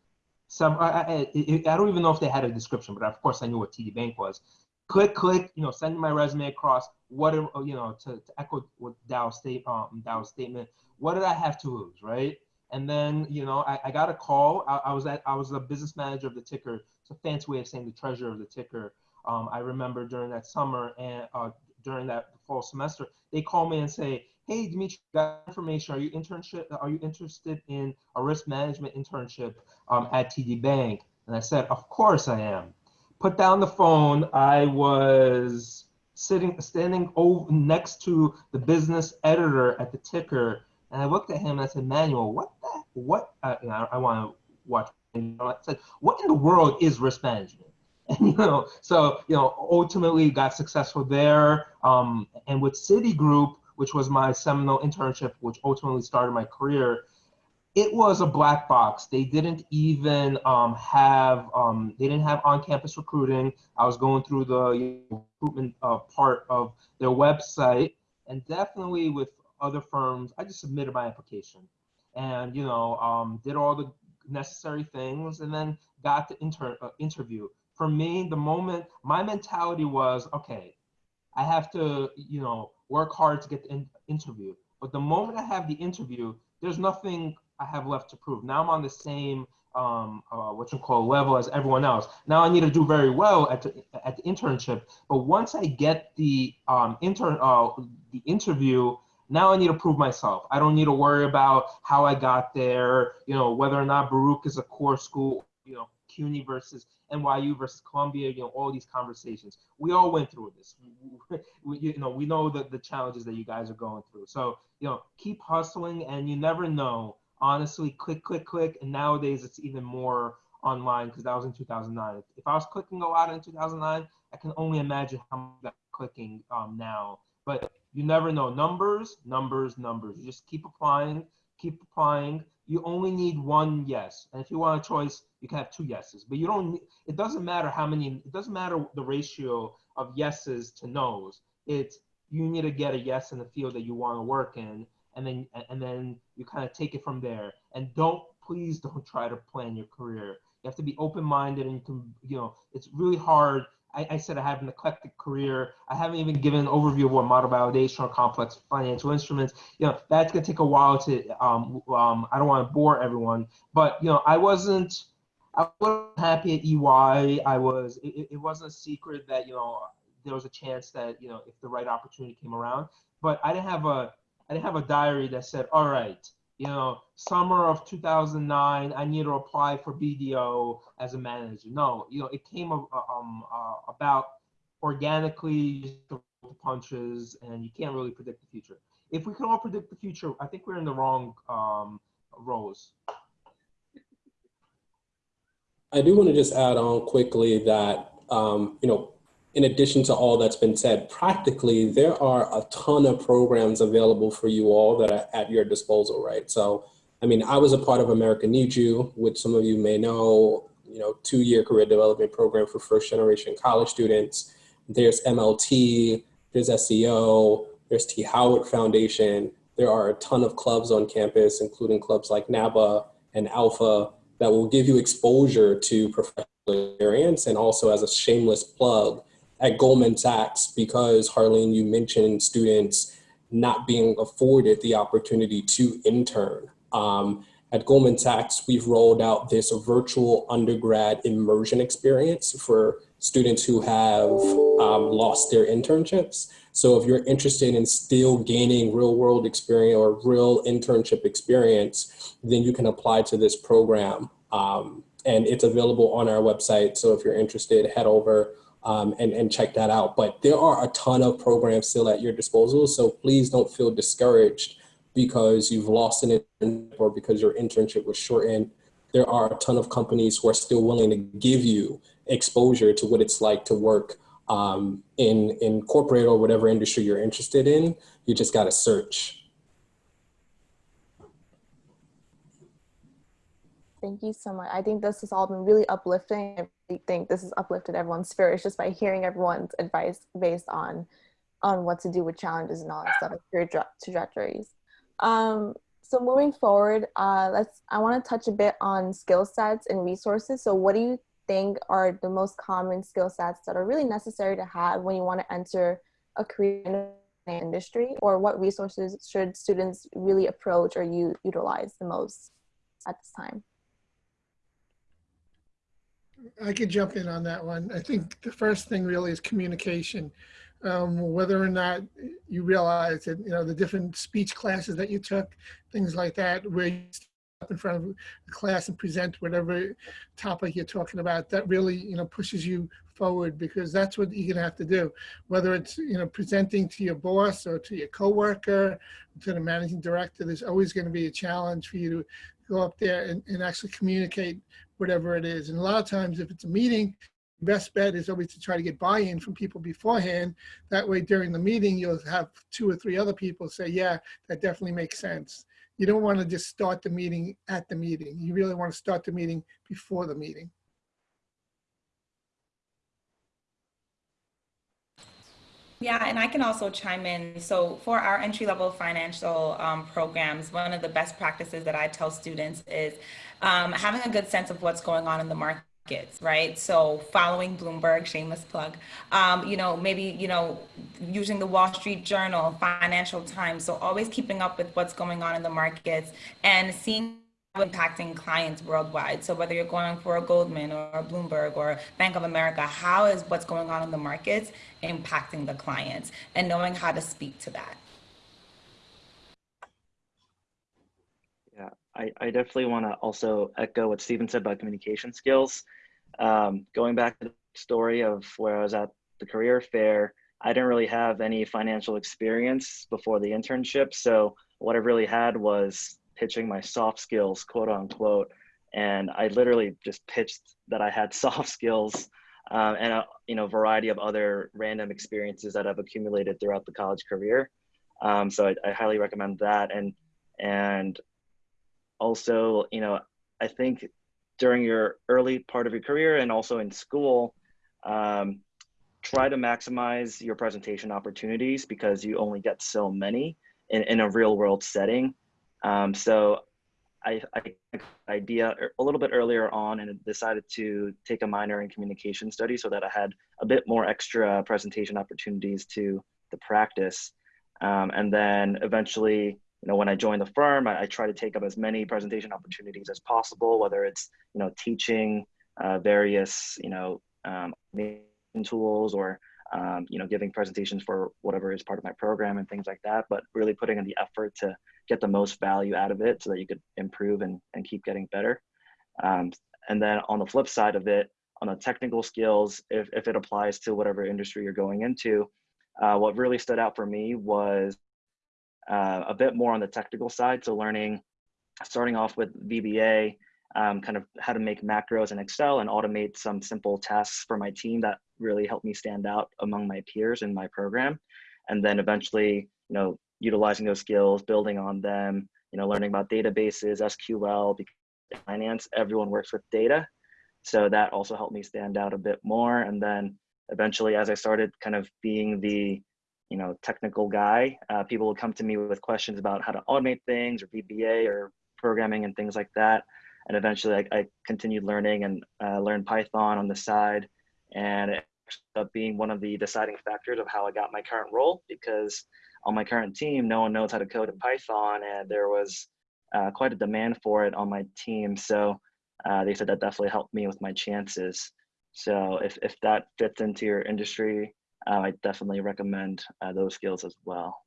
Some, I, I, I don't even know if they had a description, but of course I knew what TD Bank was click, click, you know, send my resume across. What, you know, to, to echo what Dow's state, um, statement. What did I have to lose, right? And then, you know, I, I got a call. I, I, was at, I was the business manager of the ticker. It's a fancy way of saying the treasurer of the ticker. Um, I remember during that summer and uh, during that fall semester, they call me and say, "Hey, Dimitri, got information. Are you internship? Are you interested in a risk management internship um, at TD Bank?" And I said, "Of course I am." put down the phone. I was sitting, standing over next to the business editor at the ticker, and I looked at him and I said, "Manuel, what the what?" Uh, I, I want to watch. I said, "What in the world is risk management?" <laughs> And you know, so you know, ultimately got successful there. Um, and with Citigroup, which was my seminal internship, which ultimately started my career, it was a black box. They didn't even um, have um, they didn't have on-campus recruiting. I was going through the recruitment uh, part of their website, and definitely with other firms, I just submitted my application, and you know um, did all the necessary things, and then got the inter- uh, interview. For me, the moment my mentality was okay, I have to you know work hard to get the in- interview. But the moment I have the interview, there's nothing I have left to prove. Now I'm on the same um, uh, what you call level as everyone else. Now I need to do very well at the, at the internship. But once I get the um, intern uh, the interview, now I need to prove myself. I don't need to worry about how I got there. You know whether or not Baruch is a core school. You know CUNY versus NYU versus Columbia. You know all these conversations. We all went through this. <laughs> We, you know we know the the challenges that you guys are going through. So you know keep hustling, and you never know honestly click click click and nowadays it's even more online because that was in 2009. If I was clicking a lot in 2009, I can only imagine how much I'm clicking um, now. But you never know. Numbers, numbers, numbers. You just keep applying, keep applying. You only need one yes. And if you want a choice, you can have two yeses. But you don't, it doesn't matter how many, it doesn't matter the ratio of yeses to nos. It's, you need to get a yes in the field that you want to work in. And then, and then you kind of take it from there. And don't, please don't try to plan your career. You have to be open-minded and you can, you know, it's really hard I, I, said I have an eclectic career. I haven't even given an overview of what model validation or complex financial instruments. You know, that's gonna take a while to. Um, um, I don't want to bore everyone, but you know, I wasn't. I wasn't happy at EY. I was. It, it wasn't a secret that you know there was a chance that you know if the right opportunity came around. But I didn't have a. I didn't have a diary that said, all right, you know, summer of 2009, I need to apply for BDO as a manager. No, you know, it came um, uh, about organically punches, and you can't really predict the future. If we can all predict the future, I think we're in the wrong um, rows. I do want to just add on quickly that, um, you know, in addition to all that's been said, practically there are a ton of programs available for you all that are at your disposal, right? So, I mean, I was a part of America Needs You, which some of you may know, you know, two-year career development program for first generation college students. There's MLT, there's SEO, there's T. Howard Foundation. There are a ton of clubs on campus, including clubs like NABA and ALPFA that will give you exposure to professional experience and also as a shameless plug, at Goldman Sachs because Harleen, you mentioned students not being afforded the opportunity to intern. Um, at Goldman Sachs, we've rolled out this virtual undergrad immersion experience for students who have um, lost their internships. So if you're interested in still gaining real world experience or real internship experience, then you can apply to this program. Um, and it's available on our website. So if you're interested, head over um, and, and check that out. But there are a ton of programs still at your disposal. So please don't feel discouraged because you've lost an internship or because your internship was shortened. There are a ton of companies who are still willing to give you exposure to what it's like to work um, in, in corporate or whatever industry you're interested in. You just got to search. Thank you so much. I think this has all been really uplifting. I really think this has uplifted everyone's spirits just by hearing everyone's advice based on on what to do with challenges and all that stuff, career trajectories. Um, so moving forward, uh, let's. I want to touch a bit on skill sets and resources. So, what do you think are the most common skill sets that are really necessary to have when you want to enter a career in the industry, or what resources should students really approach or you utilize the most at this time? I could jump in on that one. I think the first thing really is communication. Um, whether or not you realize that, you know, the different speech classes that you took, things like that, where you up in front of the class and present whatever topic you're talking about, that really, you know, pushes you forward because that's what you're gonna have to do. Whether it's, you know, presenting to your boss or to your coworker, to the managing director, there's always gonna be a challenge for you to go up there and, and actually communicate whatever it is. And a lot of times if it's a meeting, best bet is always to try to get buy-in from people beforehand. That way during the meeting, you'll have two or three other people say, yeah, that definitely makes sense. You don't want to just start the meeting at the meeting. You really want to start the meeting before the meeting. Yeah, and I can also chime in. So for our entry level financial um, programs, one of the best practices that I tell students is um, having a good sense of what's going on in the markets, right? So following Bloomberg, shameless plug, um, you know, maybe, you know, using the Wall Street Journal, Financial Times. So always keeping up with what's going on in the markets and seeing impacting clients worldwide. So whether you're going for a Goldman or a Bloomberg or Bank of America, how is what's going on in the markets impacting the clients and knowing how to speak to that? Yeah, I, I definitely want to also echo what Stephen said about communication skills. Um, going back to the story of where I was at the career fair, I didn't really have any financial experience before the internship. So what I really had was pitching my soft skills, quote unquote. and I literally just pitched that I had <laughs> soft skills um, and a you know variety of other random experiences that I've accumulated throughout the college career. Um, so I, I, highly recommend that, and and also you know I think during your early part of your career and also in school, um, try to maximize your presentation opportunities because you only get so many in, in a real world setting. Um, so I, I idea a little bit earlier on and decided to take a minor in communication studies so that I had a bit more extra presentation opportunities to the practice. Um, and then eventually, you know, when I joined the firm, I, I, try to take up as many presentation opportunities as possible, whether it's, you know, teaching uh, various, you know, um, tools or um, you know, giving presentations for whatever is part of my program and things like that, but really putting in the effort to get the most value out of it so that you could improve and, and keep getting better. Um, and then on the flip side of it, on the technical skills, if, if it applies to whatever industry you're going into, uh, what really stood out for me was uh, a bit more on the technical side. So learning, starting off with VBA, um, kind of how to make macros in Excel and automate some simple tasks for my team that really helped me stand out among my peers in my program. And then eventually, you know, utilizing those skills, building on them, you know, learning about databases, SQL, finance, everyone works with data. So that also helped me stand out a bit more. And then eventually, as I started kind of being the, you know, technical guy, uh, people would come to me with questions about how to automate things or VBA or programming and things like that and eventually I, I continued learning and uh, learned Python on the side, and it ended up being one of the deciding factors of how I got my current role because on my current team, no one knows how to code in Python, and there was uh, quite a demand for it on my team. So uh, they said that definitely helped me with my chances. So if, if that fits into your industry, uh, I definitely recommend uh, those skills as well.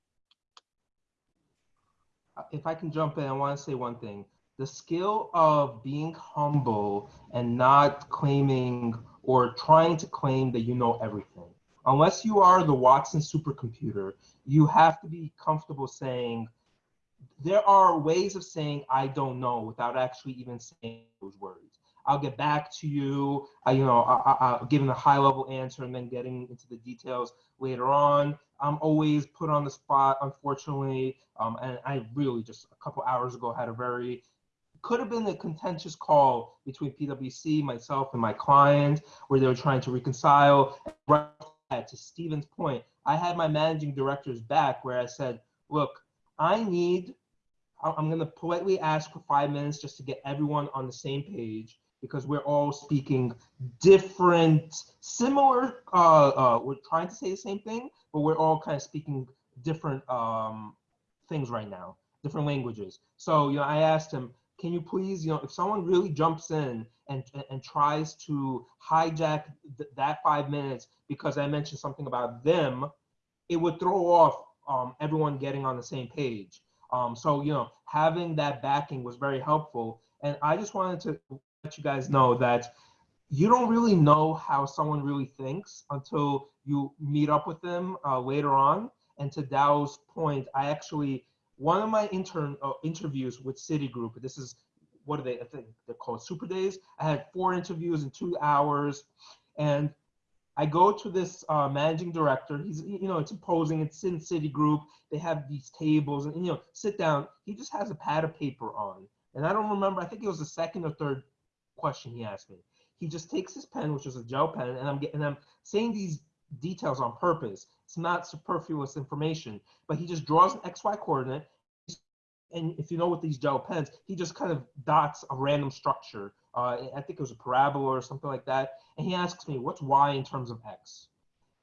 If I can jump in, I want to say one thing the skill of being humble and not claiming or trying to claim that you know everything. Unless you are the Watson supercomputer, you have to be comfortable saying, there are ways of saying I don't know without actually even saying those words. I'll get back to you, I, you know, I, I, giving a high level answer and then getting into the details later on. I'm always put on the spot, unfortunately. Um, and I really just a couple hours ago had a very could have been a contentious call between PwC, myself, and my client, where they were trying to reconcile. To Stephen's point, I had my managing director's back where I said, look, I need, I'm going to politely ask for five minutes just to get everyone on the same page because we're all speaking different, similar, uh, uh, we're trying to say the same thing, but we're all kind of speaking different um, things right now, different languages. So, you know, I asked him, can you please, you know, if someone really jumps in and, and tries to hijack th that five minutes because I mentioned something about them, it would throw off um, everyone getting on the same page. Um, so, you know, having that backing was very helpful. And I just wanted to let you guys know that you don't really know how someone really thinks until you meet up with them uh, later on. And to Dow's point, I actually one of my intern uh, interviews with Citigroup, this is what are they? I think they're called Super Days. I had four interviews in two hours, and I go to this uh, managing director. He's, you know, it's imposing. It's in Citigroup. They have these tables, and you know, sit down. He just has a pad of paper on, and I don't remember. I think it was the second or third question he asked me. He just takes his pen, which is a gel pen, and I'm getting, I'm saying these details on purpose. It's not superfluous information, but he just draws an XY coordinate. And if you know what these gel pens, he just kind of dots a random structure. Uh, I think it was a parabola or something like that. And he asks me, what's Y in terms of X?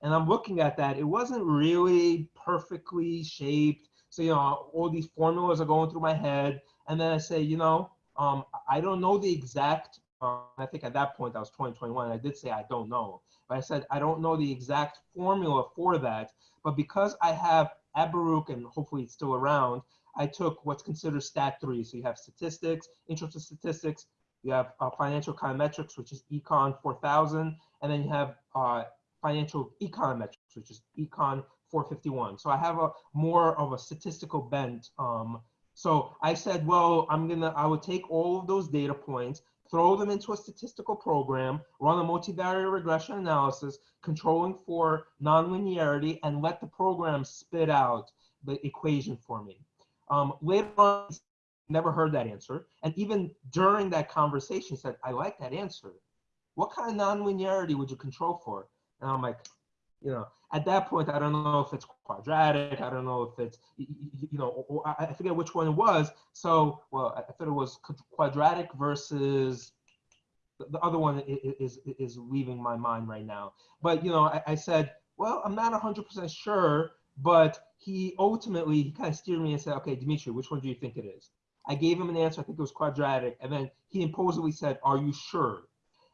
And I'm looking at that. It wasn't really perfectly shaped. So, you know, all these formulas are going through my head. And then I say, you know, um, I don't know the exact, uh, I think at that point I was 2021. I did say I don't know. But I said, I don't know the exact formula for that, but because I have at Baruch, and hopefully it's still around, I took what's considered stat three. So you have statistics, intro to statistics, you have uh, financial econometrics, which is Econ 4000, and then you have uh, financial econometrics, which is Econ 451. So I have a more of a statistical bent. Um, so I said, well, I'm gonna, I would take all of those data points, throw them into a statistical program, run a multivariate regression analysis, controlling for nonlinearity, and let the program spit out the equation for me. Um, later on, never heard that answer. And even during that conversation, said, I like that answer. What kind of nonlinearity would you control for? And I'm like, you know, at that point, I don't know if it's quadratic. I don't know if it's, you, know, I forget which one it was. So, well, I thought it was quadratic versus the other one is, is, leaving my mind right now. But, you know, I, said, well, I'm not 100% sure, but he ultimately, he kind of steered me and said, okay, Dimitri, which one do you think it is? I gave him an answer. I think it was quadratic. And then he impulsively said, are you sure?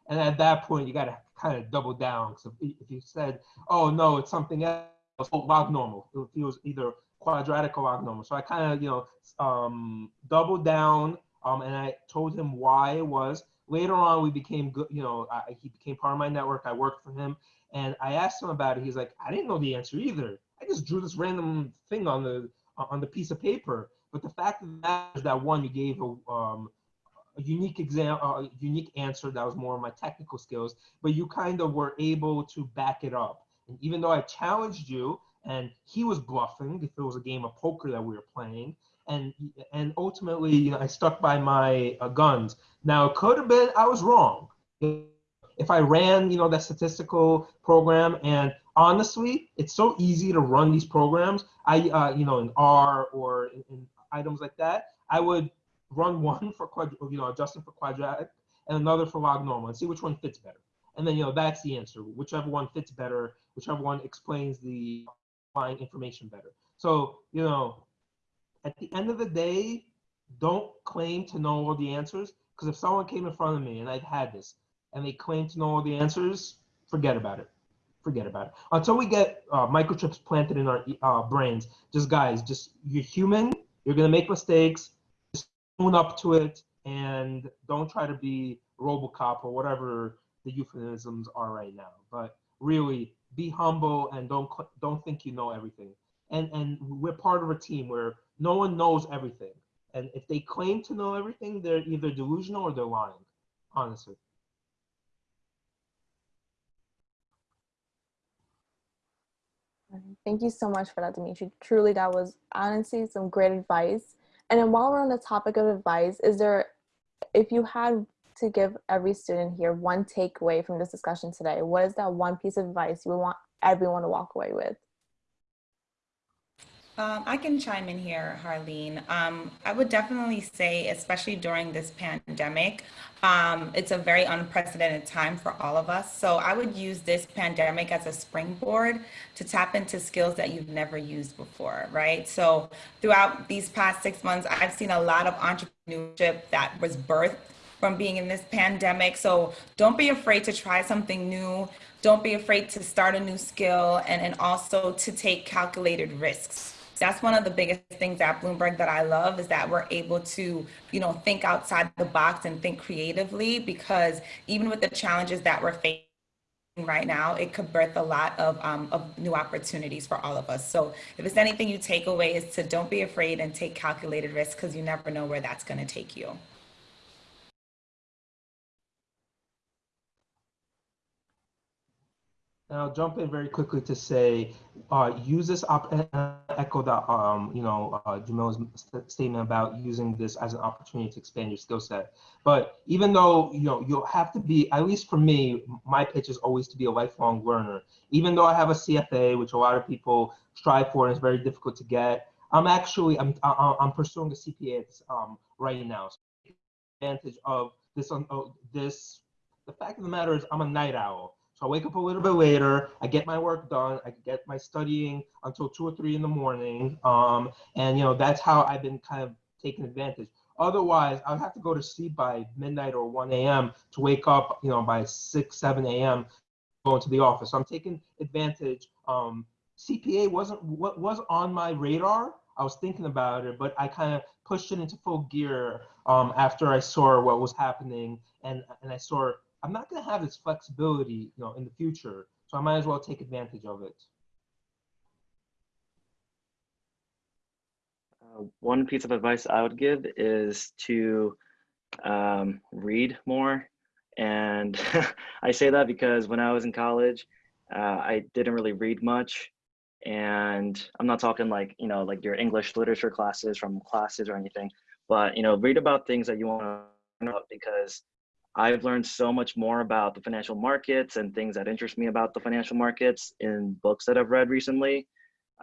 And at that point, you got to kind of double down. So if you said, oh, no, it's something else, oh, log normal. It was either quadratic or log normal. So I kind of, you know, um, doubled down um, and I told him why it was. Later on, we became good, you know, I, he became part of my network. I worked for him. And I asked him about it. He's like, I didn't know the answer either. I just drew this random thing on the on the piece of paper. But the fact of the matter is that one, you gave a, um, a unique exam, a unique answer that was more of my technical skills, but you kind of were able to back it up. And even though I challenged you, and he was bluffing, if it was a game of poker that we were playing, and and ultimately, you know, I stuck by my uh, guns. Now, it could have been I was wrong. If I ran, you know, that statistical program, and honestly, it's so easy to run these programs. I, uh, you know, in R or in, in items like that, I would run one for quad, you know, adjusting for quadratic and another for log normal and see which one fits better. And then, you know, that's the answer. Whichever one fits better, whichever one explains the underlying information better. So, you know, at the end of the day, don't claim to know all the answers because if someone came in front of me and I've had this and they claim to know all the answers, forget about it. Forget about it. Until we get uh, microchips planted in our uh, brains, just guys, just you're human you're going to make mistakes. Own up to it and don't try to be Robocop or whatever the euphemisms are right now. But really, be humble and don't don't think you know everything. And and we're part of a team where no one knows everything. And if they claim to know everything, they're either delusional or they're lying. Honestly. Thank you so much for that, Dimitri. Truly, that was honestly some great advice. And then while we're on the topic of advice, is there, if you had to give every student here one takeaway from this discussion today, what is that one piece of advice you would want everyone to walk away with? Um, I can chime in here, Harleen. Um, I would definitely say, especially during this pandemic, um, it's a very unprecedented time for all of us. So I would use this pandemic as a springboard to tap into skills that you've never used before, right? So throughout these past six months, I've seen a lot of entrepreneurship that was birthed from being in this pandemic. So don't be afraid to try something new. Don't be afraid to start a new skill and, and also to take calculated risks that's one of the biggest things at Bloomberg that I love is that we're able to, you know, think outside the box and think creatively because even with the challenges that we're facing right now, it could birth a lot of, um, of new opportunities for all of us. So if it's anything you take away is to don't be afraid and take calculated risks because you never know where that's going to take you. And I'll jump in very quickly to say, uh, use this op echo that um, you know uh, statement about using this as an opportunity to expand your skill set. But even though you know you'll have to be, at least for me, my pitch is always to be a lifelong learner. Even though I have a CFA, which a lot of people strive for and it's very difficult to get, I'm actually I'm I'm pursuing a CPA um, right now. So advantage of this on um, this. The fact of the matter is, I'm a night owl. So I wake up a little bit later. I get my work done. I get my studying until two or three in the morning. Um, and you know that's how I've been kind of taking advantage. Otherwise, I'd have to go to sleep by midnight or 1 a.m. to wake up, you know, by 6, 7 a.m. going to the office. So I'm taking advantage. Um, CPA wasn't what was on my radar. I was thinking about it, but I kind of pushed it into full gear um, after I saw what was happening, and and I saw I'm not going to have this flexibility, you know, in the future. So I might as well take advantage of it. Uh, one piece of advice I would give is to um, read more. And <laughs> I say that because when I was in college, uh, I didn't really read much. And I'm not talking like, you know, like your English literature classes from classes or anything, but, you know, read about things that you want to know because I've learned so much more about the financial markets and things that interest me about the financial markets in books that I've read recently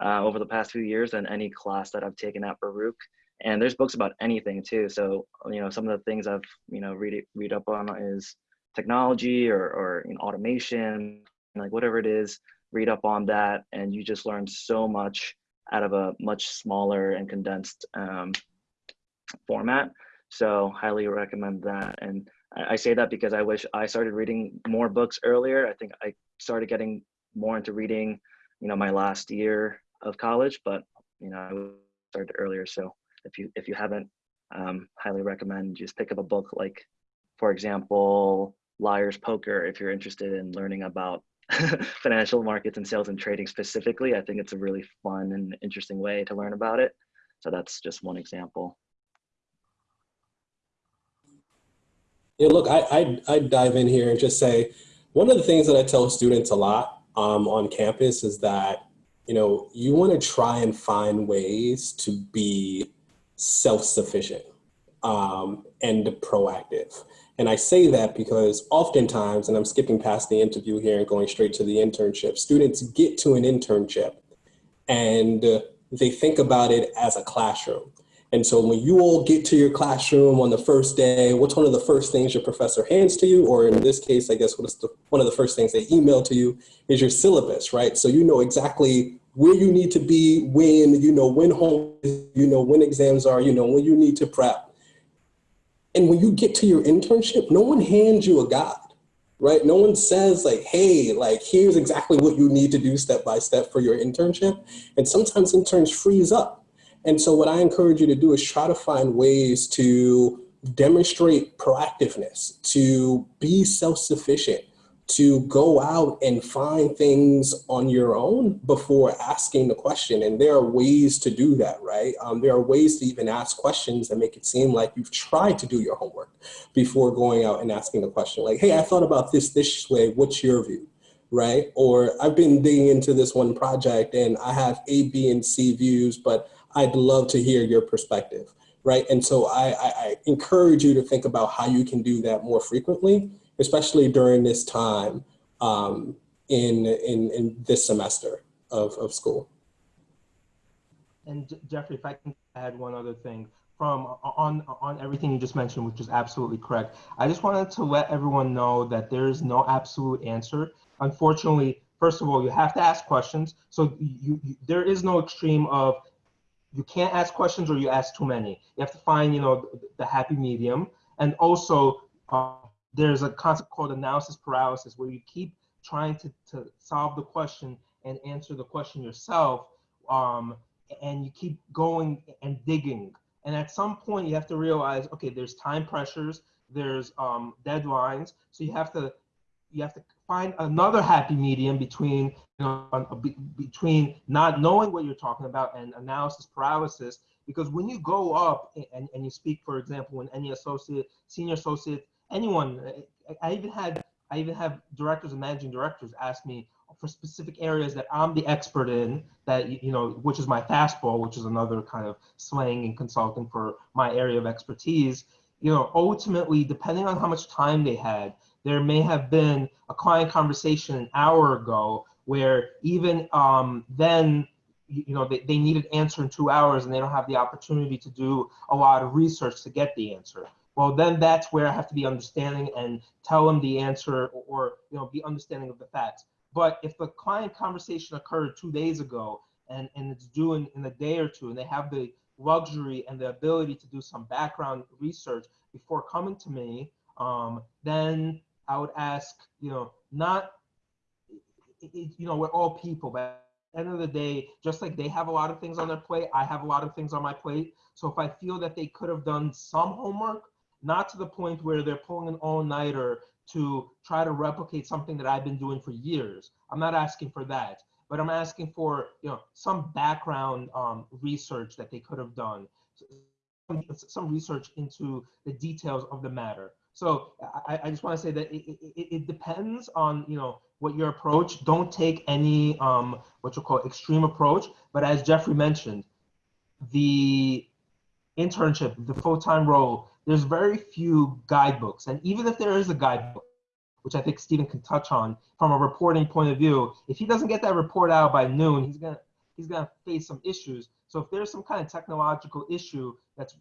uh, over the past few years than any class that I've taken at Baruch. And there's books about anything too. So, you know, some of the things I've, you know, read, read up on is technology or, or you know, automation, like whatever it is, read up on that. And you just learn so much out of a much smaller and condensed um, format. So highly recommend that. And I, say that because I wish I started reading more books earlier. I think I started getting more into reading, you know, my last year of college, but you know, I started earlier. So if you if you haven't, um, highly recommend just pick up a book like, for example, Liar's Poker. If you're interested in learning about <laughs> financial markets and sales and trading specifically, I think it's a really fun and interesting way to learn about it. So that's just one example. Yeah, look, I, I, I dive in here and just say, one of the things that I tell students a lot um, on campus is that, you know, you want to try and find ways to be self-sufficient um, and proactive. And I say that because oftentimes, and I'm skipping past the interview here and going straight to the internship, students get to an internship and they think about it as a classroom. And so when you all get to your classroom on the first day, what's one of the first things your professor hands to you? Or in this case, I guess what's the, one of the first things they email to you is your syllabus, right? So you know exactly where you need to be, when, you know when home, you know when exams are, you know when you need to prep. And when you get to your internship, no one hands you a guide, right? No one says like, hey, like here's exactly what you need to do step by step for your internship. And sometimes interns freeze up and so what I encourage you to do is try to find ways to demonstrate proactiveness, to be self-sufficient, to go out and find things on your own before asking the question. And there are ways to do that, right? Um, there are ways to even ask questions that make it seem like you've tried to do your homework before going out and asking the question like, hey, I thought about this this way, what's your view? right? Or I've been digging into this one project and I have A, B, and C views, but I'd love to hear your perspective, right? And so I, I, I encourage you to think about how you can do that more frequently, especially during this time um, in, in, in this semester of, of school. And Jeffrey, if I can add one other thing from on on everything you just mentioned, which is absolutely correct. I just wanted to let everyone know that there is no absolute answer. Unfortunately, first of all, you have to ask questions. So you, you, there is no extreme of you can't ask questions or you ask too many. You have to find, you know, the, happy medium. And also, uh, there's a concept called analysis paralysis where you keep trying to, to solve the question and answer the question yourself. Um, and you keep going and digging. And at some point, you have to realize, okay, there's time pressures, there's um, deadlines. So you have to you have to find another happy medium between you know between not knowing what you're talking about and analysis paralysis. Because when you go up and, and you speak for example when any associate senior associate anyone i even had i even have directors and managing directors ask me for specific areas that i'm the expert in that you know which is my fastball which is another kind of slang in consulting for my area of expertise. You know ultimately depending on how much time they had there may have been a client conversation an hour ago where even um, then, you know, they, they needed answer in two hours and they don't have the opportunity to do a lot of research to get the answer. Well, then that's where I have to be understanding and tell them the answer or, or you know, be understanding of the facts. But if the client conversation occurred two days ago and, and it's due in, in a day or two and they have the luxury and the ability to do some background research before coming to me, um, then I would ask, you know, not, it, you know, we're all people, but end of the day, just like they have a lot of things on their plate, I have a lot of things on my plate. So if I feel that they could have done some homework, not to the point where they're pulling an all-nighter to try to replicate something that I've been doing for years. I'm not asking for that, but I'm asking for, you know, some background um, research that they could have done. some research into the details of the matter. So I, I just want to say that it, it, it, depends on you know what your approach. Don't take any um, what you call extreme approach. But as Jeffrey mentioned, the internship, the full-time role, there's very few guidebooks. And even if there is a guidebook, which I think Stephen can touch on from a reporting point of view, if he doesn't get that report out by noon, he's gonna he's gonna face some issues. So if there's some kind of technological issue that's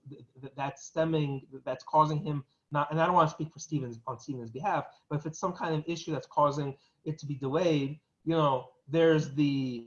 that's stemming that's causing him not, and I don't want to speak for Stephen's on Stephen's behalf, but if it's some kind of issue that's causing it to be delayed, you know, there's the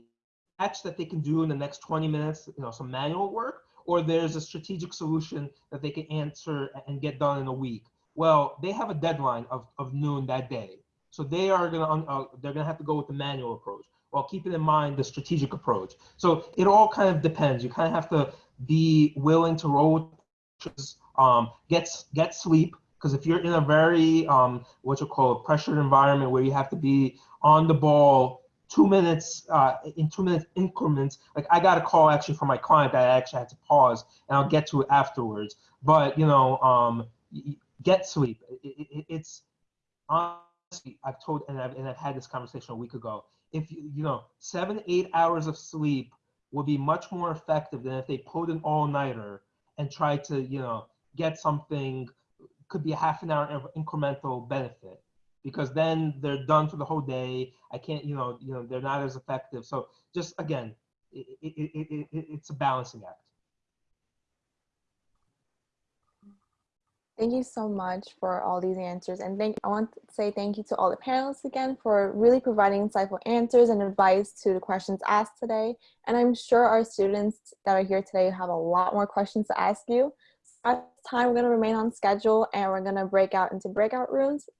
patch that they can do in the next 20 minutes, you know, some manual work, or there's a strategic solution that they can answer and get done in a week. Well, they have a deadline of, of noon that day. So they are gonna uh, they're gonna have to go with the manual approach while keeping in mind the strategic approach. So it all kind of depends. You kind of have to be willing to roll with um, get get sleep because if you're in a very um, what you call a pressured environment where you have to be on the ball two minutes uh, in two minutes increments. Like I got a call actually from my client that I actually had to pause, and I'll get to it afterwards. But you know, um, get sleep. It, it, it's honestly, I've told and I've and I've had this conversation a week ago. If you you know seven eight hours of sleep would be much more effective than if they pulled an all nighter and tried to you know get something could be a half an hour of incremental benefit because then they're done for the whole day. I can't, you know, you know, they're not as effective. So just again, it, it, it, it's a balancing act. Thank you so much for all these answers. And thank, I want to say thank you to all the panelists again for really providing insightful answers and advice to the questions asked today. And I'm sure our students that are here today have a lot more questions to ask you. At time, we're going to remain on schedule and we're going to break out into breakout rooms